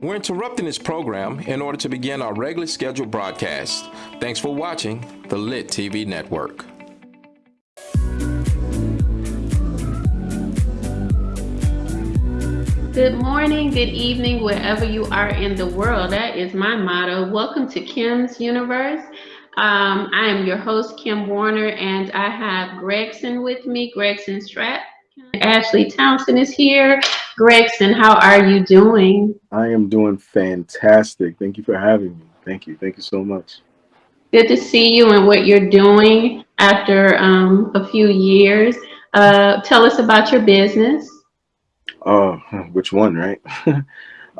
We're interrupting this program in order to begin our regularly scheduled broadcast. Thanks for watching the Lit TV Network. Good morning, good evening, wherever you are in the world. That is my motto. Welcome to Kim's Universe. Um, I am your host, Kim Warner, and I have Gregson with me, Gregson Strap. Ashley Townsend is here. Gregson, how are you doing? I am doing fantastic. Thank you for having me. Thank you. Thank you so much. Good to see you and what you're doing after um, a few years. Uh, tell us about your business. Oh, which one, right?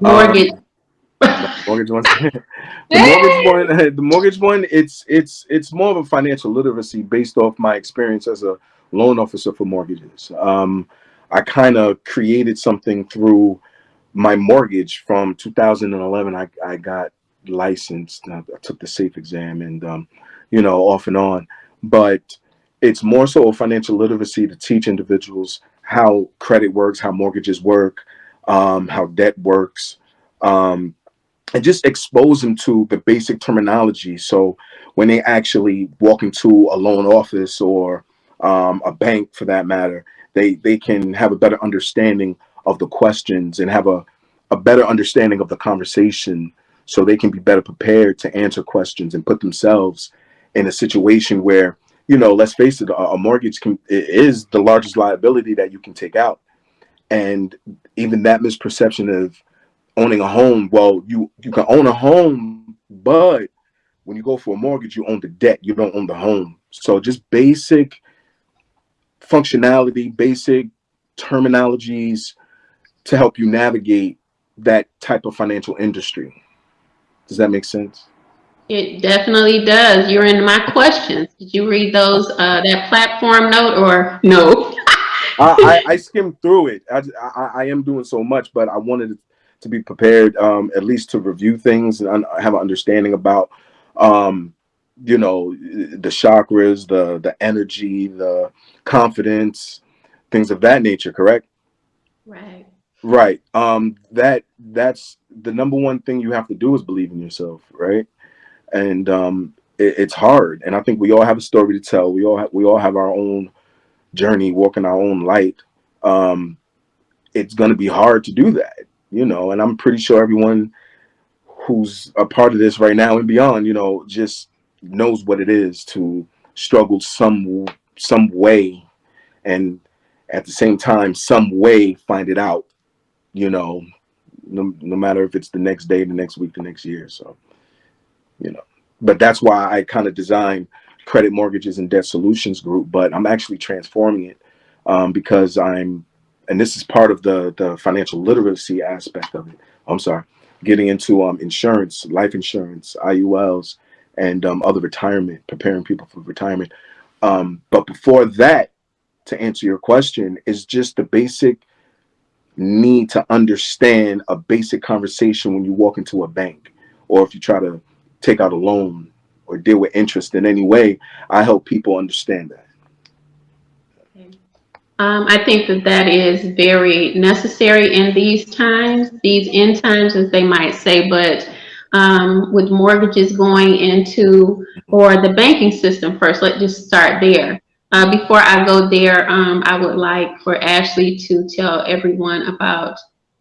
Mortgage. Um, mortgage one. the mortgage one. The mortgage one. It's it's it's more of a financial literacy based off my experience as a loan officer for mortgages. Um, I kind of created something through my mortgage from 2011. I, I got licensed. I took the SAFE exam and, um, you know, off and on. But it's more so a financial literacy to teach individuals how credit works, how mortgages work, um, how debt works, um, and just expose them to the basic terminology. So when they actually walk into a loan office or um, a bank for that matter, they they can have a better understanding of the questions and have a, a better understanding of the conversation so they can be better prepared to answer questions and put themselves in a situation where you know let's face it a, mortgage can, is the largest liability that you can take out. And even that misperception of owning a home well you you can own a home but when you go for a mortgage you own the debt you don't own the home. So just basic functionality, basic terminologies to help you navigate that type of financial industry. Does that make sense? It definitely does. You're in my questions. Did you read those, uh, that platform note or no? I, I, I, skimmed through it. I, I, I, am doing so much, but I wanted to be prepared, um, at least to review things and have an understanding about, um, you know, the chakras, the the energy, the confidence, things of that nature, correct? Right. Right. Um, that that's the number one thing you have to do is believe in yourself, right? And um, it, it's hard. And I think we all have a story to tell. We all have, we all have our own journey, walking our own light. Um, it's going to be hard to do that, you know. And I'm pretty sure everyone who's a part of this right now and beyond, you know, just knows what it is to struggle some some way and at the same time some way find it out you know no, no matter if it's the next day the next week the next year so you know. But that's why i kind of designed credit mortgages and debt solutions group but i'm actually transforming it um, because i'm and this is part of the the financial literacy aspect of it. I'm sorry getting into um, insurance life insurance iuls and um, other retirement preparing people for retirement um, but before that, to answer your question, is just the basic need to understand a basic conversation when you walk into a bank or if you try to take out a loan or deal with interest in any way. I help people understand that. Um, I think that that is very necessary in these times, these end times, as they might say, but um, with mortgages going into or the banking system first. Let's just start there. Uh, before I go there, um, I would like for Ashley to tell everyone about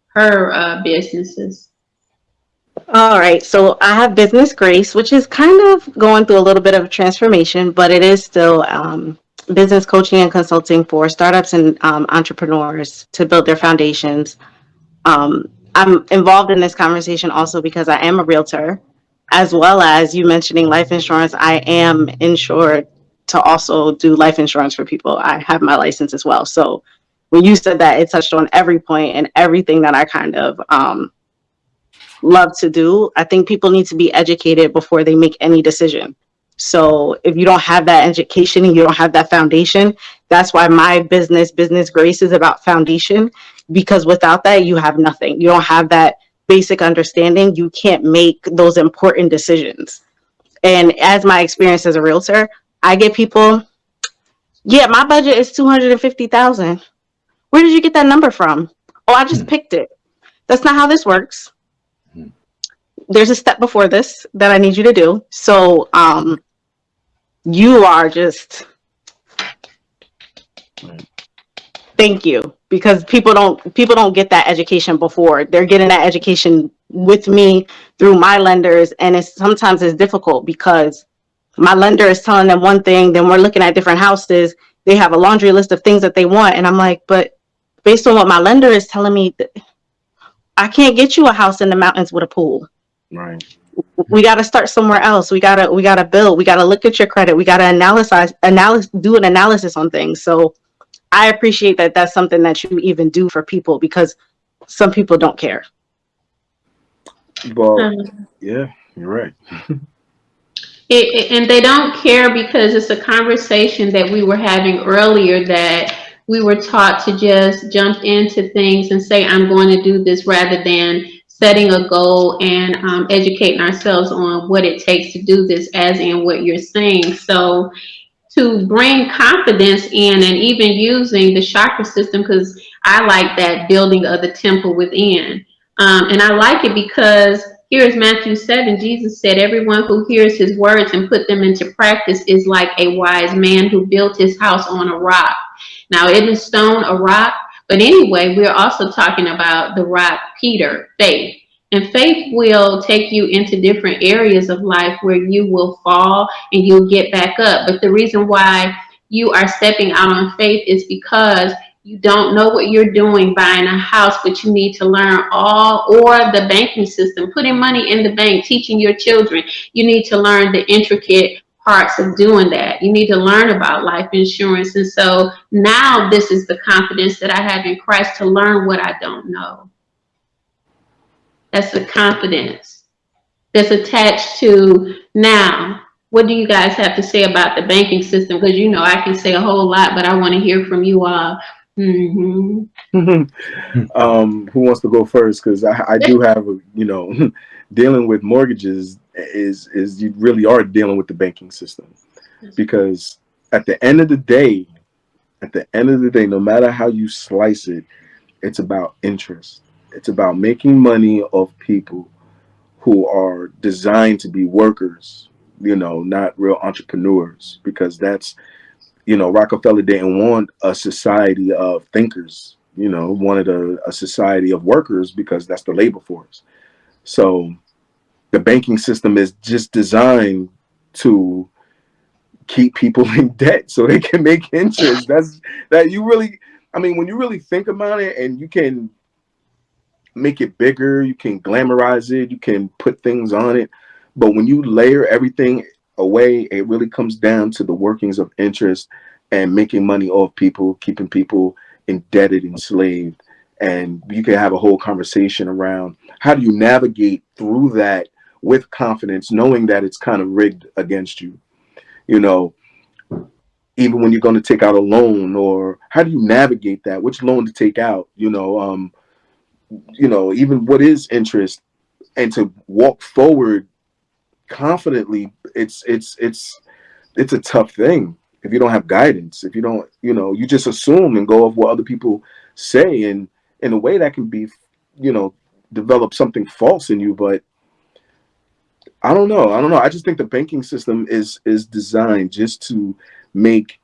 her uh, businesses. All right, so I have Business Grace, which is kind of going through a little bit of a transformation, but it is still um, business coaching and consulting for startups and um, entrepreneurs to build their foundations. Um, I'm involved in this conversation also because I am a realtor, as well as you mentioning life insurance. I am insured to also do life insurance for people. I have my license as well. So when you said that, it touched on every point and everything that I kind of um, love to do. I think people need to be educated before they make any decision. So if you don't have that education and you don't have that foundation, that's why my business, Business Grace, is about foundation because without that, you have nothing. You don't have that basic understanding. You can't make those important decisions. And as my experience as a realtor, I get people, yeah, my budget is 250,000. Where did you get that number from? Oh, I just mm. picked it. That's not how this works. there's a step before this that I need you to do. So, um, you are just, thank you because people don't people don't get that education before. They're getting that education with me through my lenders and it's sometimes it's difficult because my lender is telling them one thing then we're looking at different houses. They have a laundry list of things that they want and i'm like but based on what my lender is telling me i can't get you a house in the mountains with a pool. Right. we got to start somewhere else. We got to we got to build. We got to look at your credit. We got to analyze analysis do an analysis on things. So i appreciate that that's something that you even do for people because some people don't care Well, Um, yeah, you're right. It, it- and they don't care because it's a conversation that we were having earlier that we were taught to just jump into things and say, I'm going to do this rather than setting a goal and um, educating ourselves on what it takes to do this, as in what you're saying. So to bring confidence in and even using the chakra system, because I like that building of the temple within. Um, and I like it because here's Matthew 7. Jesus said, Everyone who hears his words and put them into practice is like a wise man who built his house on a rock. Now, it is stone a rock, but anyway, we're also talking about the rock Peter, faith. And faith will take you into different areas of life where you will fall and you'll get back up. But the reason why you are stepping out on faith is because you don't know what you're doing buying a house, but you need to learn all or the banking system, putting money in the bank, teaching your children. You need to learn the intricate parts of doing that. You need to learn about life insurance. And so now this is the confidence that I have in Christ to learn what I don't know. That's the confidence that's attached to now. What do you guys have to say about the banking system? Because you know I can say a whole lot, but I want to hear from you all. hmm um, who wants to go first? Because I, I do have, a, you know, dealing with mortgages is is you really are dealing with the banking system because at the end of the day, at the end of the day, no matter how you slice it, it's about interest. It's about making money off people who are designed to be workers, you know, not real entrepreneurs, because that's, you know, Rockefeller didn't want a society of thinkers, you know, wanted a, a society of workers because that's the labor force. So the banking system is just designed to keep people in debt so they can make interest. That's that you really I mean when you really think about it and you can make it bigger, you can glamorize it, you can put things on it, but when you layer everything away, it really comes down to the workings of interest and making money off people, keeping people indebted, enslaved. And you can have a whole conversation around how do you navigate through that with confidence, knowing that it's kind of rigged against you. You know, even when you're going to take out a loan, or how do you navigate that? Which loan to take out? You know, um, you know, even what is interest, and to walk forward confidently. It's it's it's it's a tough thing if you don't have guidance. If you don't, you know, you just assume and go of what other people say, and in a way that can be, you know, develop something false in you. But I don't know. I don't know. I just think the banking system is is designed just to make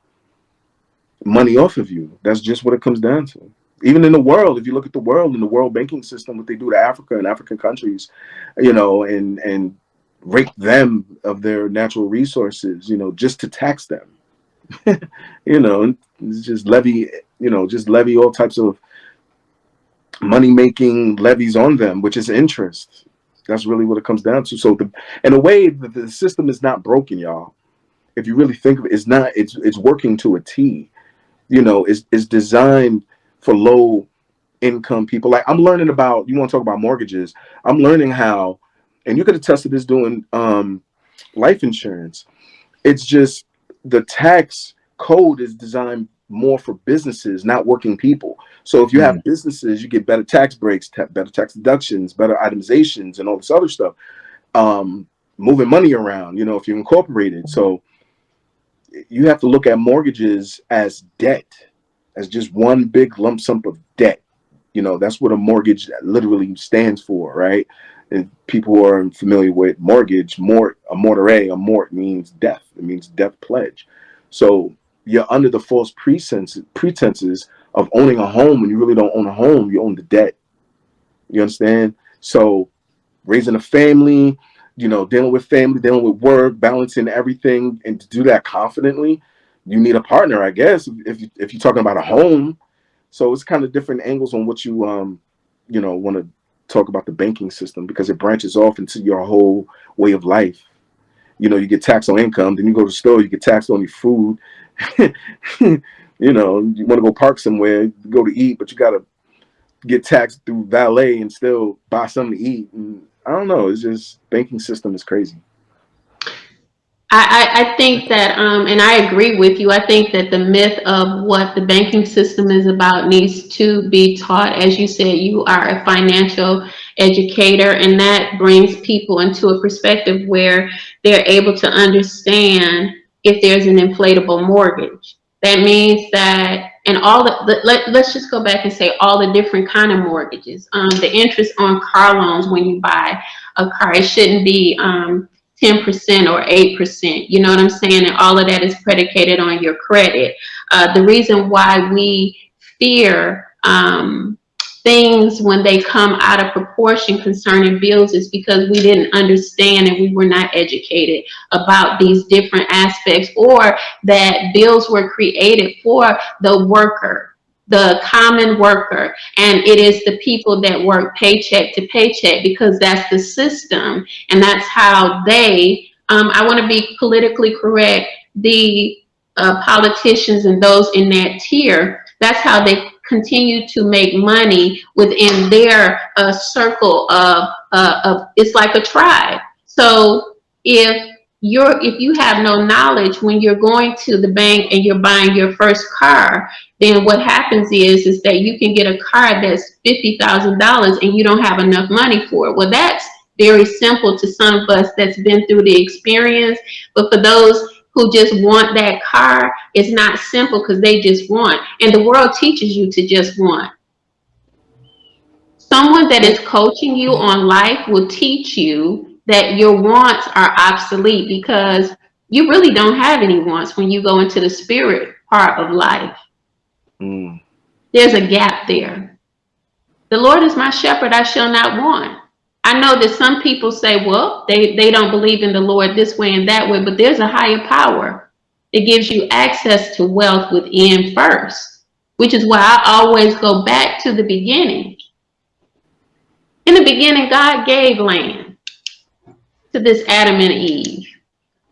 money off of you. That's just what it comes down to. Even in the world, if you look at the world in the world banking system, what they do to Africa and African countries, you know, and and rape them of their natural resources, you know, just to tax them. you know, and just levy, you know, just levy all types of money making levies on them, which is interest. That's really what it comes down to. So the in a way the, the system is not broken, y'all. If you really think of it, it's not, it's it's working to a T. You know, it's it's designed for low income people. Like I'm learning about, you want to talk about mortgages. I'm learning how, and you could attest to this doing um life insurance. It's just the tax code is designed more for businesses, not working people. So if you have businesses, you get better tax breaks, ta- better tax deductions, better itemizations, and all this other stuff. Um, moving money around, you know, if you're incorporated. So you have to look at mortgages as debt, as just one big lump sum of debt. You know, that's what a mortgage literally stands for, right? and people who are familiar with mortgage, mort, a mortgage, a mort means death. It means death pledge. So you're under the false pretenses, pretenses of owning a home when you really don't own a home. You own the debt. You understand? So raising a family, you know, dealing with family, dealing with work, balancing everything, and to do that confidently, you need a partner, I guess. If you, if you're talking about a home, so it's kind of different angles on what you um, you know, want to talk about the banking system because it branches off into your whole way of life. You know, you get taxed on income, then you go to the store, you get taxed on your food. you know, you want to go park somewhere, go to eat, but you got to get taxed through valet and still buy something to eat. And I don't know. It's just banking system is crazy. I, I, think that, um, and I agree with you. I think that the myth of what the banking system is about needs to be taught. As you said, you are a financial educator, and that brings people into a perspective where they're able to understand if there's an inflatable mortgage. That means that, and all the, let, let's just go back and say all the different kind of mortgages. Um, the interest on car loans when you buy a car, it shouldn't be um, 10% or 8%. You know what I'm saying? And all of that is predicated on your credit. Uh, the reason why we fear um, things when they come out of proportion concerning bills is because we didn't understand and we were not educated about these different aspects or that bills were created for the worker the common worker and it is the people that work paycheck to paycheck because that's the system and that's how they um, i want to be politically correct the uh, politicians and those in that tier that's how they continue to make money within their uh, circle of, uh, of it's like a tribe. So if you're if you have no knowledge when you're going to the bank and you're buying your first car then what happens is is that you can get a car that's fifty thousand dollars and you don't have enough money for it. Well that's very simple to some of us that's been through the experience but for those who just want that car it's not simple because they just want. And the world teaches you to just want. Someone that is coaching you on life will teach you that your wants are obsolete because you really don't have any wants when you go into the spirit part of life. Mm. There's a gap there. The Lord is my shepherd, I shall not want. I know that some people say, well, they, they don't believe in the Lord this way and that way, but there's a higher power that gives you access to wealth within first, which is why I always go back to the beginning. In the beginning, God gave land to this Adam and Eve,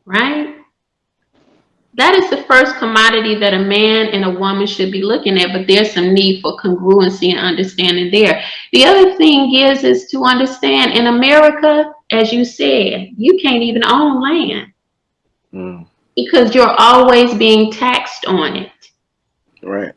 right? That is the first commodity that a man and a woman should be looking at, but there's some need for congruency and understanding there. The other thing is, is to understand in America, as you said, you can't even own land mm. because you're always being taxed on it. Right.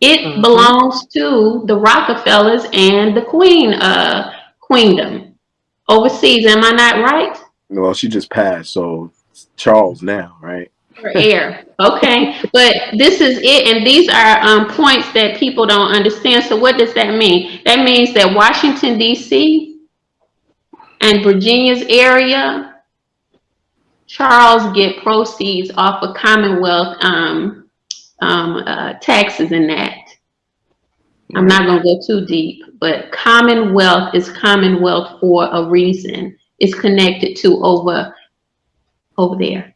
It mm -hmm. belongs to the Rockefellers and the Queen uh, Queendom overseas. Am I not right? Well, she just passed, so Charles now, right? For heir. Okay, but this is it, and these are um, points that people don't understand. So what does that mean? That means that Washington D.C. and Virginia's area, Charles get proceeds off of Commonwealth um, um, uh, taxes and that. I'm not going to go too deep, but Commonwealth is Commonwealth for a reason. It's connected to over over there.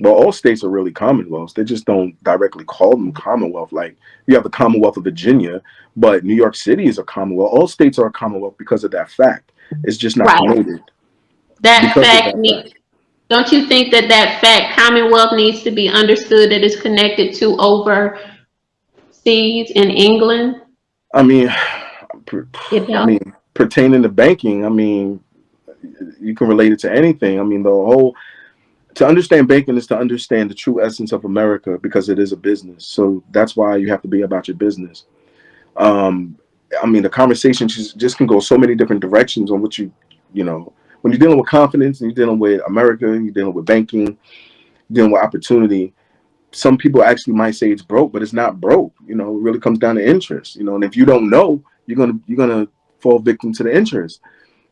Well, all states are really commonwealths. They just don't directly call them commonwealth. Like you have the Commonwealth of Virginia, but New York City is a commonwealth. All states are a commonwealth because of that fact. It's just not right. noted. That fact, that fact. Don't you think that that fact, commonwealth, needs to be understood that it's connected to overseas in England? I mean, I mean, pertaining to banking, I mean, you can relate it to anything. I mean, the whole to understand banking is to understand the true essence of America because it is a business. So that's why you have to be about your business. Um, I mean, the conversation just, just can go so many different directions on what you, you know, when you're dealing with confidence and you're dealing with America, you're dealing with banking, dealing with opportunity some people actually might say it's broke, but it's not broke. You know, it really comes down to interest. You know, and if you don't know, you're gonna you're gonna fall victim to the interest.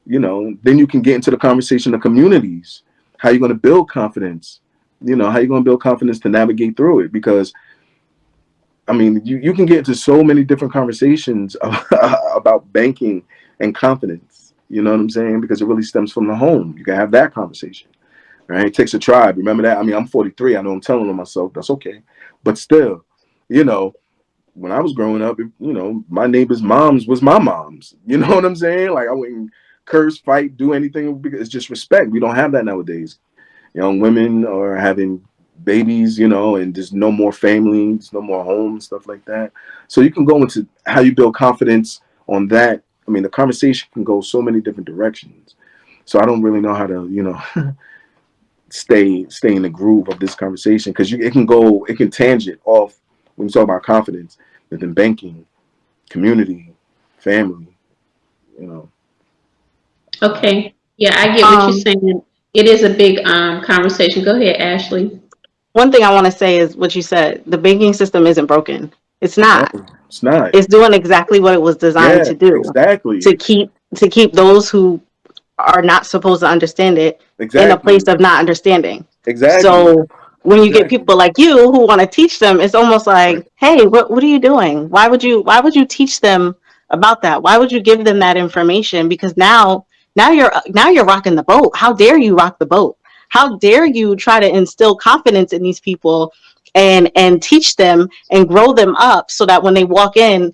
you know, then you can get into the conversation of communities. How are you going to build confidence? You know, how are you going to build confidence to navigate through it? Because, I mean, you, you can get into so many different conversations about banking and confidence. You know what I'm saying? Because it really stems from the home. You can have that conversation, right? It takes a tribe. Remember that? I mean, I'm 43. I know I'm telling on myself. That's okay. But still, you know, when I was growing up, you know, my neighbor's moms was my moms. You know what I'm saying? Like I wouldn't curse, fight, do anything because it's just respect. We don't have that nowadays. Young women are having babies, you know, and there's no more families, no more homes, stuff like that. So you can go into how you build confidence on that. I mean, the conversation can go so many different directions. So I don't really know how to, you know, stay stay in the groove of this conversation because you it can go, it can tangent off when you talk about confidence within banking, community, family, you know. Okay. Yeah, I get what Um, you're saying. It is a big um conversation. Go ahead, Ashley. One thing I want to say is what you said. The banking system isn't broken. It's not. No, it's not. It's doing exactly what it was designed yeah, to do. exactly. To keep to keep those who are not supposed to understand it exactly. in a place of not understanding. exactly. So when you get people like you who want to teach them, it's almost like, hey, what what are you doing? Why would you why would you teach them about that? Why would you give them that information? Because now now you're now you're rocking the boat. How dare you rock the boat? How dare you try to instill confidence in these people and and teach them and grow them up so that when they walk in,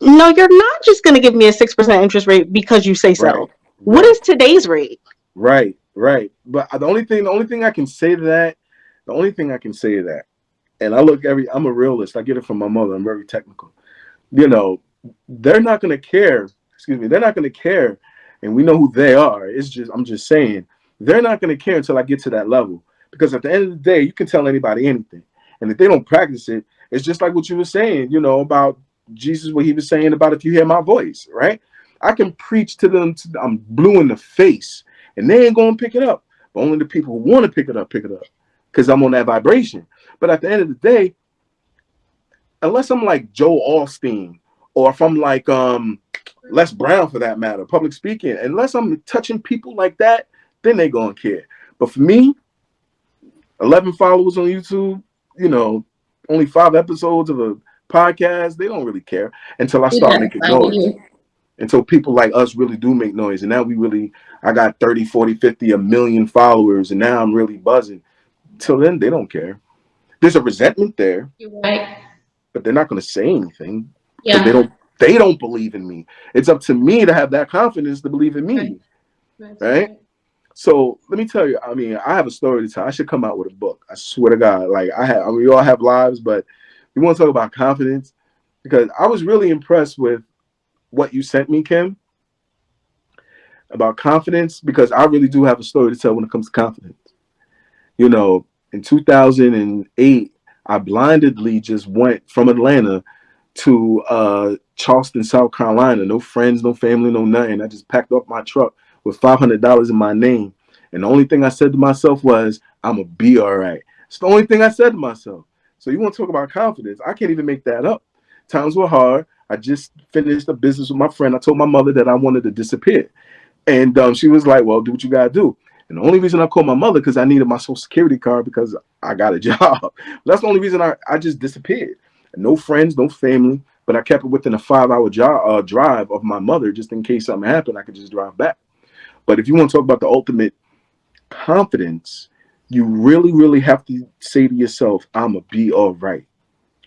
no, you're not just going to give me a 6% interest rate because you say so. Right. What is today's rate? Right, right. But the only thing, the only thing I can say to that, the only thing I can say to that, and I look every, I'm a realist. I get it from my mother. I'm very technical. You know, they're not going to care. Excuse me. They're not going to care, and we know who they are. It's just, I'm just saying, they're not going to care until I get to that level. Because at the end of the day, you can tell anybody anything, and if they don't practice it, it's just like what you were saying. You know about Jesus, what he was saying about if you hear my voice, right? I can preach to them. To, I'm blue in the face, and they ain't gonna pick it up. But only the people who want to pick it up pick it up, because I'm on that vibration. But at the end of the day, unless I'm like Joel Osteen, or if I'm like um Les Brown for that matter, public speaking, unless I'm touching people like that, then they gonna care. But for me, 11 followers on YouTube, you know, only five episodes of a podcast, they don't really care until I start Yeah, making noise you. until people like us really do make noise and now we really i got 30 40 50 a million followers and now i'm really buzzing till then they don't care there's a resentment there You're right. but they're not going to say anything. Yeah. they don't they don't believe in me it's up to me to have that confidence to believe in me Right. right? so let me tell you i mean i have a story to tell i should come out with a book i swear to god like i have I mean, we all have lives but we want to talk about confidence because i was really impressed with what you sent me kim about confidence because I really do have a story to tell when it comes to confidence. You know, in 2008, I blindedly just went from Atlanta to uh, Charleston, South Carolina. No friends, no family, no nothing. I just packed up my truck with $500 in my name. And the only thing I said to myself was, I'm going to be all right. It's the only thing I said to myself. So you want to talk about confidence? I can't even make that up. Times were hard. I just finished a business with my friend. I told my mother that I wanted to disappear. And um, she was like, well, do what you got to do. And the only reason I called my mother because I needed my social security card because I got a job. That's the only reason I, I just disappeared. No friends, no family, but I kept it within a five hour job, uh, drive of my mother just in case something happened. I could just drive back. But if you want to talk about the ultimate confidence, you really, really have to say to yourself, I'm going to be all right.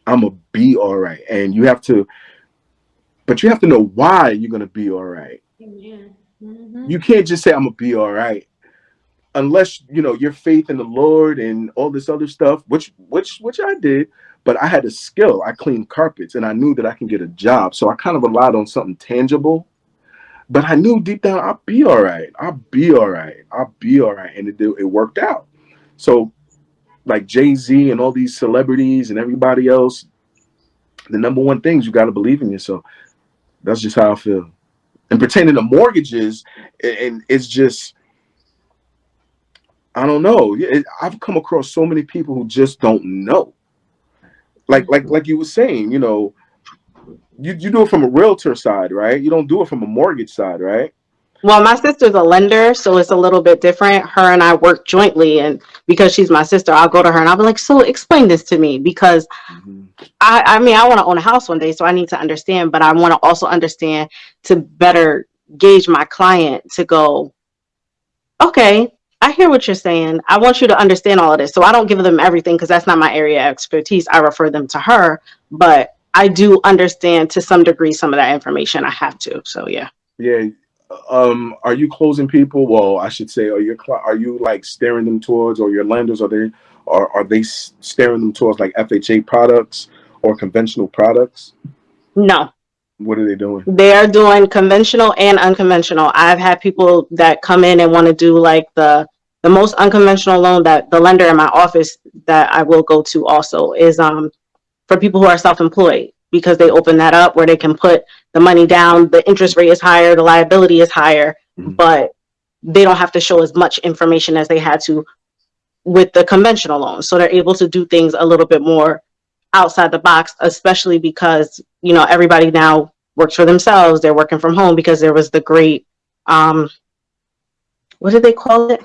I'm going to be all right. And you have to, but you have to know why you're going to be all right Amen. Mhm. you can't just say I'm gonna be all right unless you know your faith in the Lord and all this other stuff, which which which I did. But I had a skill. I cleaned carpets, and I knew that I can get a job. So I kind of relied on something tangible. But I knew deep down I'll be all right. I'll be all right. I'll be all right, and it it worked out. So, like Jay Z and all these celebrities and everybody else, the number one thing is you got to believe in yourself. That's just how I feel. And pertaining to mortgages, and it's just I don't know. I've come across so many people who just don't know. Like like like you were saying, you know, you, you do it from a realtor side, right? You don't do it from a mortgage side, right? Well, my sister's a lender, so it's a little bit different. Her and I work jointly, and because she's my sister, I'll go to her and I'll be like, "So, explain this to me," because Mhm. I, I mean, I want to own a house one day, so I need to understand, but I want to also understand to better gauge my client to go, okay, I hear what you're saying. I want you to understand all of this. So I don't give them everything because that's not my area of expertise. I refer them to her, but I do understand to some degree some of that information. I have to. So yeah. Yeah. Um, are you closing people? Well, I should say, are you are you like steering them towards, or your lenders are they, are are they steering them towards like FHA products or conventional products? No, What are they doing? they are doing conventional and unconventional. I've had people that come in and want to do like the the most unconventional loan that the lender in my office that I will go to also is um for people who are self-employed because they open that up where they can put the money down, the interest rate is higher, the liability is higher, Mhm. but they don't have to show as much information as they had to with the conventional loans. So they're able to do things a little bit more outside the box, especially because, you know, everybody now works for themselves. They're working from home because there was the great, um, what did they call it?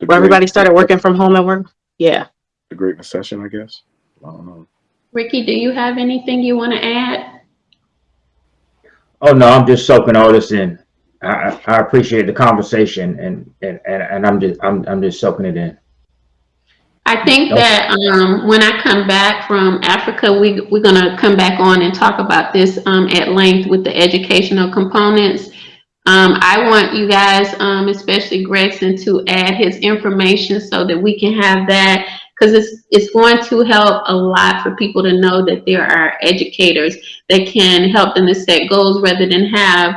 The Where everybody started working from home and work. Yeah. The Great Recession, I guess. I don't know. Ricky, do you have anything you want to add? Oh no, I'm just soaking all this in. I, I I appreciate the conversation and, and, and, and I'm just, I'm, I'm just soaking it in. I think that um, when I come back from Africa, we, we're gonna come back on and talk about this um, at length with the educational components. Um, I want you guys, um, especially Gregson, to add his information so that we can have that. Because it's, it's going to help a lot for people to know that there are educators that can help them to set goals rather than have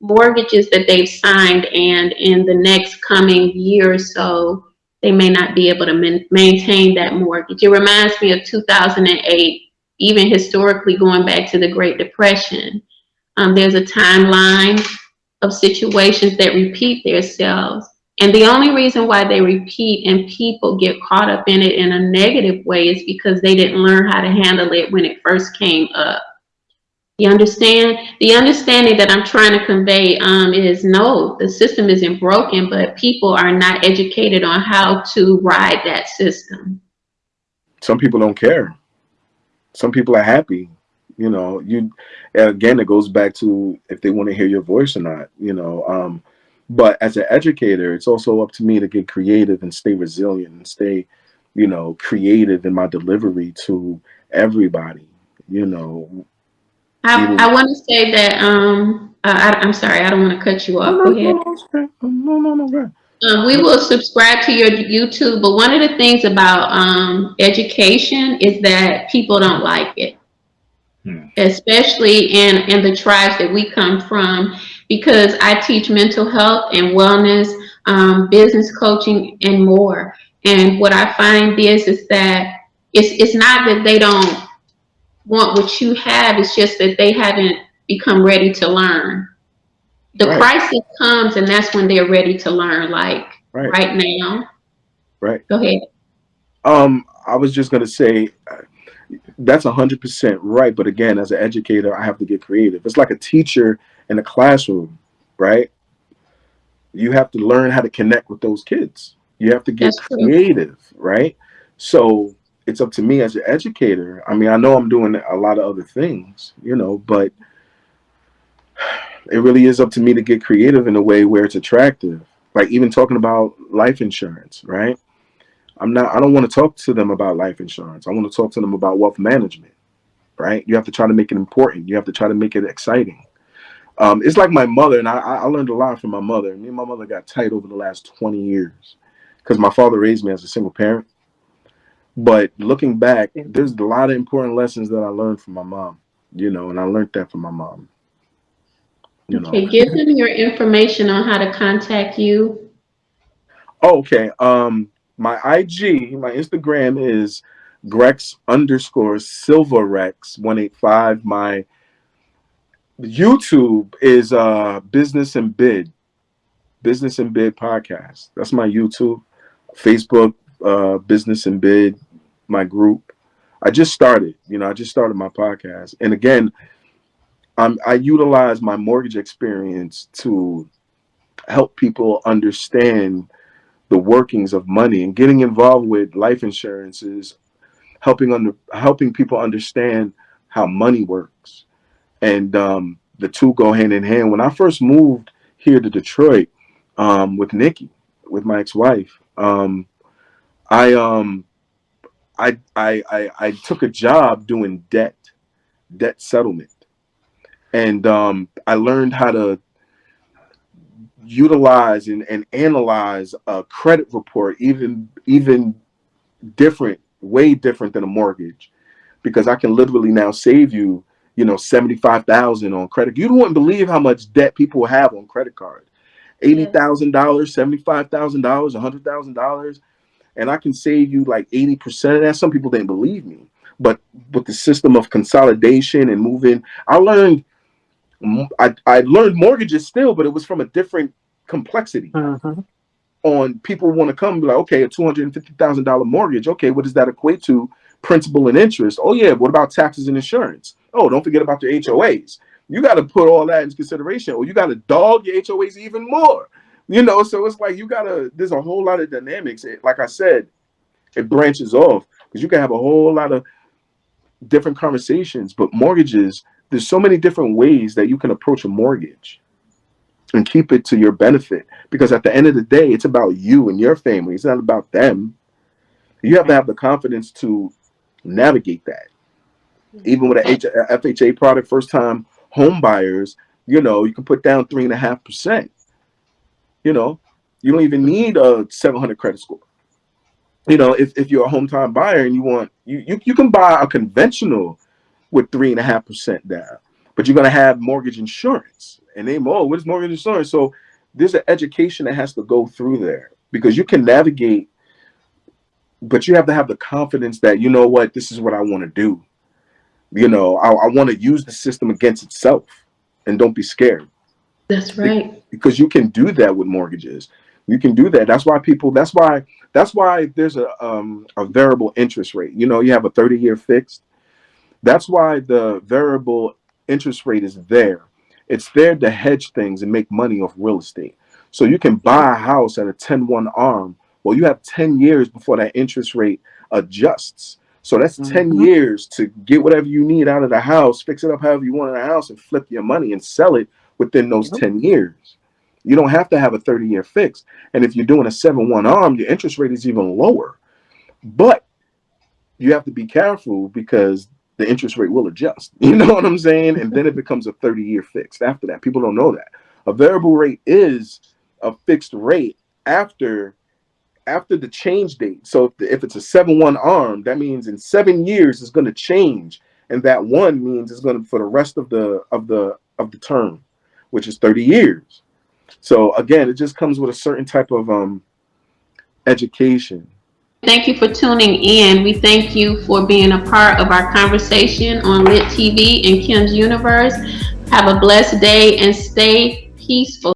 mortgages that they've signed and in the next coming year or so, they may not be able to maintain that mortgage. It reminds me of 2008, even historically going back to the Great Depression. Um, there's a timeline of situations that repeat themselves. And the only reason why they repeat and people get caught up in it in a negative way is because they didn't learn how to handle it when it first came up. You understand? The understanding that I'm trying to convey um, is no, the system isn't broken, but people are not educated on how to ride that system. Some people don't care. Some people are happy. You know, you again it goes back to if they want to hear your voice or not, you know. Um, but as an educator, it's also up to me to get creative and stay resilient and stay, you know, creative in my delivery to everybody. You know, I. I want to say that, um, I, I- I'm sorry, I don't want to cut you off. Go ahead. no, no, no, no. Um, we will subscribe to your YouTube, but one of the things about um, education is that people don't like it. Especially in in the tribes that we come from, because I teach mental health and wellness, um, business coaching, and more. And what I find is is that it's it's not that they don't want what you have; it's just that they haven't become ready to learn the Right. crisis comes and that's when they're ready to learn like Right. right now Right. go ahead Um, I was just gonna say uh, that's a hundred percent right. But again, as an educator, I have to get creative. It's like a teacher in a classroom, right? You have to learn how to connect with those kids. You have to get That's true. creative, right? So it's up to me as an educator. I mean, I know I'm doing a lot of other things, you know, but it really is up to me to get creative in a way where it's attractive. Like even talking about life insurance, right? I'm not I don't want to talk to them about life insurance. I want to talk to them about wealth management. Right? You have to try to make it important. You have to try to make it exciting. Um, it's like my mother, and I, I learned a lot from my mother. Me and my mother got tight over the last 20 years because my father raised me as a single parent. But looking back, there's a lot of important lessons that I learned from my mom, you know, and I learned that from my mom. You know. okay give them your information on how to contact you Oh, okay. Um, my IG, my Instagram is Grex underscore eight five. My YouTube is uh Business and Bid, Business and Bid podcast. That's my YouTube. Facebook, uh, Business and Bid, my group. I just started. You know, I just started my podcast, and again, I'm I utilize my mortgage experience to help people understand the workings of money and getting involved with life insurances, helping under helping people understand how money works, and um, the two go hand in hand. When I first moved here to Detroit um, with Nikki, with my ex-wife, um, I um I, I I I took a job doing debt debt settlement, and um, I learned how to utilize and, and analyze a credit report even even different way different than a mortgage. Because I can literally now save you you know 75,000 on credit. You wouldn't believe how much debt people have on credit card $80,000 $75,000 $100,000 and I can save you like 80% of that. Some people didn't believe me. But with the system of consolidation and moving I learned I, I learned mortgages still, but it was from a different complexity. Mhm. On people want to come be like, okay, a two hundred and fifty thousand dollar mortgage. Okay, what does that equate to? Principal and interest. Oh yeah, what about taxes and insurance? Oh, don't forget about the HOAs. You got to put all that into consideration, or you got to dog your HOAs even more. You know, so it's like you gotta. There's a whole lot of dynamics. It, like I said, it branches off because you can have a whole lot of different conversations. But mortgages, there's so many different ways that you can approach a mortgage and keep it to your benefit. Because at the end of the day it's about you and your family. It's not about them. You have to have the confidence to navigate that. Even with a H- a fha product first time home buyers you know you can put down three and a half percent. You know you don't even need a 700 credit score. You know if, if you're a home time buyer and you want you, you you can buy a conventional with three and a half percent down. But you're going to have mortgage insurance. And they oh what is mortgage insurance? So there's an education that has to go through there because you can navigate but you have to have the confidence that you know what this is what i want to do. You know i, I want to use the system against itself and don't be scared. That's right. because you can do that with mortgages. You can do that. That's why people that's why that's why there's a um a variable interest rate. You know you have a 30 year fixed that's why the variable interest rate is there. It's there to hedge things and make money off real estate. So you can buy a house at a 10-1 arm. Well you have 10 years before that interest rate adjusts. So that's 10 Mhm. years to get whatever you need out of the house fix it up however you want in the house and flip your money and sell it within those Yep. 10 years. You don't have to have a 30 year fix. And if you're doing a 7-1 arm your interest rate is even lower. But you have to be careful because the interest rate will adjust. You know what i'm saying? And then it becomes a 30 year fixed after that. People don't know that. A variable rate is a fixed rate after after the change date. So if, it's a 7-1 arm that means in seven years it's going to change. And that one means it's going to for the rest of the of the of the term which is 30 years. So again it just comes with a certain type of um education Thank you for tuning in. We thank you for being a part of our conversation on Lit TV and Kim's Universe. Have a blessed day and stay peaceful.